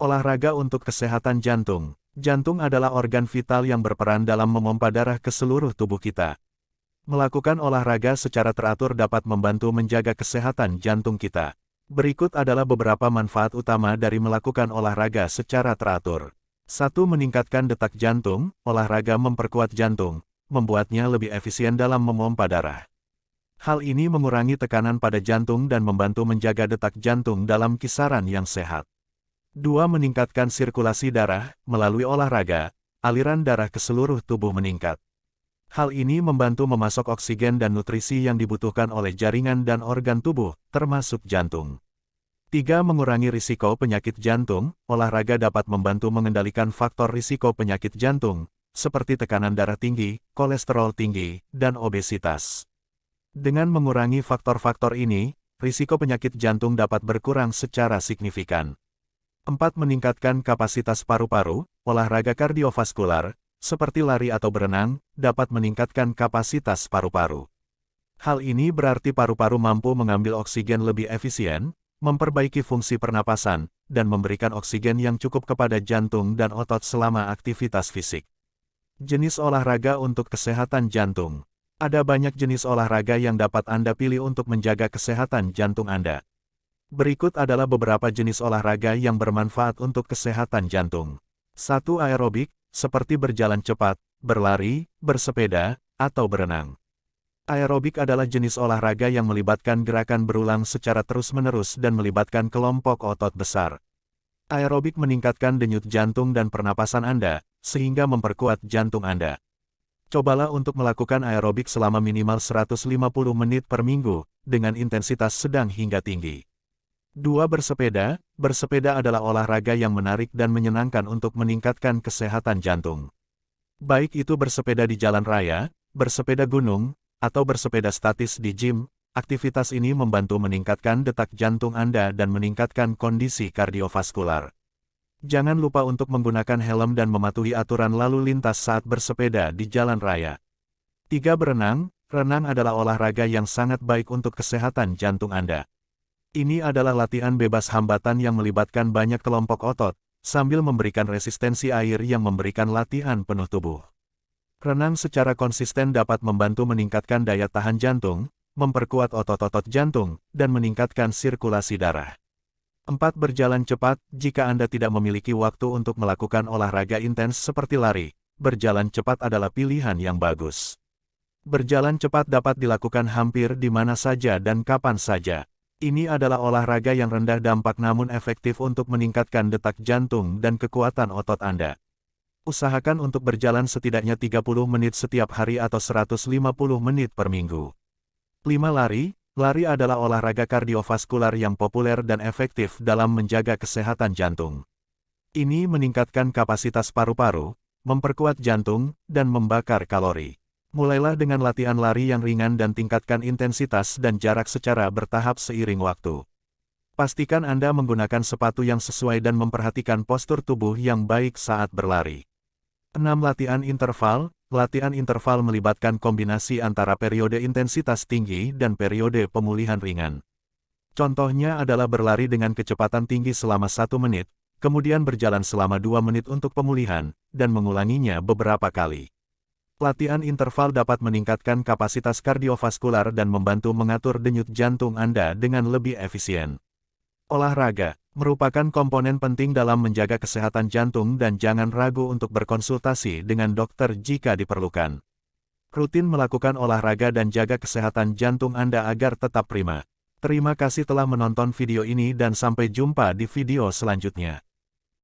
Olahraga untuk kesehatan jantung. Jantung adalah organ vital yang berperan dalam memompa darah ke seluruh tubuh kita. Melakukan olahraga secara teratur dapat membantu menjaga kesehatan jantung kita. Berikut adalah beberapa manfaat utama dari melakukan olahraga secara teratur. 1. Meningkatkan detak jantung, olahraga memperkuat jantung, membuatnya lebih efisien dalam memompa darah. Hal ini mengurangi tekanan pada jantung dan membantu menjaga detak jantung dalam kisaran yang sehat. 2. Meningkatkan sirkulasi darah, melalui olahraga, aliran darah ke seluruh tubuh meningkat. Hal ini membantu memasok oksigen dan nutrisi yang dibutuhkan oleh jaringan dan organ tubuh, termasuk jantung. 3. Mengurangi risiko penyakit jantung, olahraga dapat membantu mengendalikan faktor risiko penyakit jantung, seperti tekanan darah tinggi, kolesterol tinggi, dan obesitas. Dengan mengurangi faktor-faktor ini, risiko penyakit jantung dapat berkurang secara signifikan. 4. Meningkatkan kapasitas paru-paru, olahraga kardiovaskular, seperti lari atau berenang, dapat meningkatkan kapasitas paru-paru. Hal ini berarti paru-paru mampu mengambil oksigen lebih efisien, memperbaiki fungsi pernapasan, dan memberikan oksigen yang cukup kepada jantung dan otot selama aktivitas fisik. Jenis olahraga untuk kesehatan jantung. Ada banyak jenis olahraga yang dapat Anda pilih untuk menjaga kesehatan jantung Anda. Berikut adalah beberapa jenis olahraga yang bermanfaat untuk kesehatan jantung. 1. Aerobik, seperti berjalan cepat, berlari, bersepeda, atau berenang. Aerobik adalah jenis olahraga yang melibatkan gerakan berulang secara terus-menerus dan melibatkan kelompok otot besar. Aerobik meningkatkan denyut jantung dan pernapasan Anda, sehingga memperkuat jantung Anda. Cobalah untuk melakukan aerobik selama minimal 150 menit per minggu, dengan intensitas sedang hingga tinggi. 2. Bersepeda Bersepeda adalah olahraga yang menarik dan menyenangkan untuk meningkatkan kesehatan jantung. Baik itu bersepeda di jalan raya, bersepeda gunung, atau bersepeda statis di gym, aktivitas ini membantu meningkatkan detak jantung Anda dan meningkatkan kondisi kardiovaskular. Jangan lupa untuk menggunakan helm dan mematuhi aturan lalu lintas saat bersepeda di jalan raya. 3. Berenang Renang adalah olahraga yang sangat baik untuk kesehatan jantung Anda. Ini adalah latihan bebas hambatan yang melibatkan banyak kelompok otot, sambil memberikan resistensi air yang memberikan latihan penuh tubuh. Renang secara konsisten dapat membantu meningkatkan daya tahan jantung, memperkuat otot-otot jantung, dan meningkatkan sirkulasi darah. 4. Berjalan cepat, jika Anda tidak memiliki waktu untuk melakukan olahraga intens seperti lari, berjalan cepat adalah pilihan yang bagus. Berjalan cepat dapat dilakukan hampir di mana saja dan kapan saja, ini adalah olahraga yang rendah dampak namun efektif untuk meningkatkan detak jantung dan kekuatan otot Anda. Usahakan untuk berjalan setidaknya 30 menit setiap hari atau 150 menit per minggu. 5. Lari Lari adalah olahraga kardiovaskular yang populer dan efektif dalam menjaga kesehatan jantung. Ini meningkatkan kapasitas paru-paru, memperkuat jantung, dan membakar kalori. Mulailah dengan latihan lari yang ringan dan tingkatkan intensitas dan jarak secara bertahap seiring waktu. Pastikan Anda menggunakan sepatu yang sesuai dan memperhatikan postur tubuh yang baik saat berlari. 6. Latihan interval Latihan interval melibatkan kombinasi antara periode intensitas tinggi dan periode pemulihan ringan. Contohnya adalah berlari dengan kecepatan tinggi selama satu menit, kemudian berjalan selama dua menit untuk pemulihan, dan mengulanginya beberapa kali. Latihan interval dapat meningkatkan kapasitas kardiovaskular dan membantu mengatur denyut jantung Anda dengan lebih efisien. Olahraga merupakan komponen penting dalam menjaga kesehatan jantung dan jangan ragu untuk berkonsultasi dengan dokter jika diperlukan. Rutin melakukan olahraga dan jaga kesehatan jantung Anda agar tetap prima. Terima kasih telah menonton video ini dan sampai jumpa di video selanjutnya.